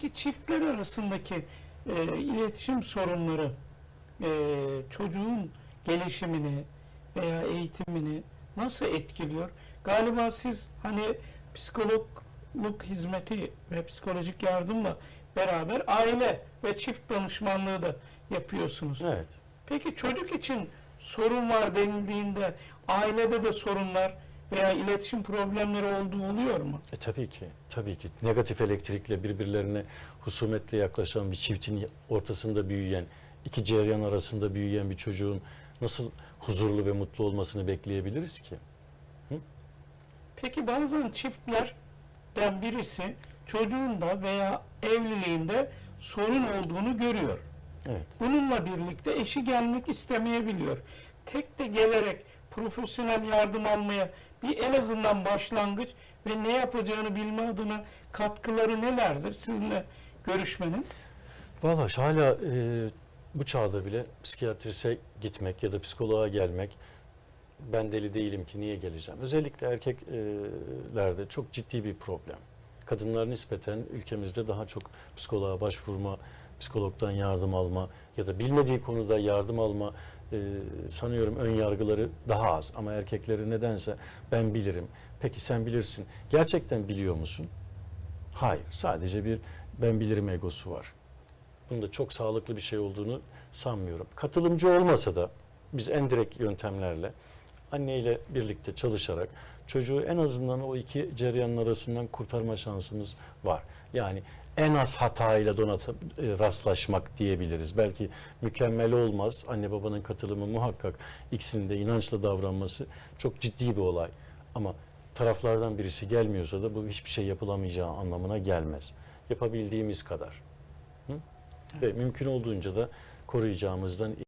Peki çiftler arasındaki e, iletişim sorunları e, çocuğun gelişimini veya eğitimini nasıl etkiliyor? Galiba siz hani psikologluk hizmeti ve psikolojik yardımla beraber aile ve çift danışmanlığı da yapıyorsunuz. Evet. Peki çocuk için sorun var denildiğinde ailede de sorunlar veya iletişim problemleri olduğu oluyor mu? E, tabii ki, tabii ki. Negatif elektrikle birbirlerine husumetle yaklaşan bir çiftin ortasında büyüyen, iki ceryan arasında büyüyen bir çocuğun nasıl huzurlu ve mutlu olmasını bekleyebiliriz ki? Peki bazen çiftlerden birisi çocuğunda veya evliliğinde sorun olduğunu görüyor. Evet. Bununla birlikte eşi gelmek istemeyebiliyor. Tek de gelerek profesyonel yardım almaya bir en azından başlangıç ve ne yapacağını bilme adına katkıları nelerdir sizinle görüşmenin? Valla hala e, bu çağda bile psikiyatrise gitmek ya da psikoloğa gelmek ben deli değilim ki niye geleceğim? Özellikle erkeklerde çok ciddi bir problem. Kadınlar nispeten ülkemizde daha çok psikoloğa başvurma, psikologdan yardım alma ya da bilmediği konuda yardım alma e, sanıyorum ön yargıları daha az. Ama erkekleri nedense ben bilirim. Peki sen bilirsin. Gerçekten biliyor musun? Hayır. Sadece bir ben bilirim egosu var. Bunun da çok sağlıklı bir şey olduğunu sanmıyorum. Katılımcı olmasa da biz en direkt yöntemlerle anneyle birlikte çalışarak çocuğu en azından o iki ceryanın arasından kurtarma şansımız var. Yani en az hatayla donatıp e, rastlaşmak diyebiliriz. Belki mükemmel olmaz. Anne babanın katılımı muhakkak ikisinin de inançla davranması çok ciddi bir olay. Ama taraflardan birisi gelmiyorsa da bu hiçbir şey yapılamayacağı anlamına gelmez. Yapabildiğimiz kadar. Hı? Ve mümkün olduğunca da koruyacağımızdan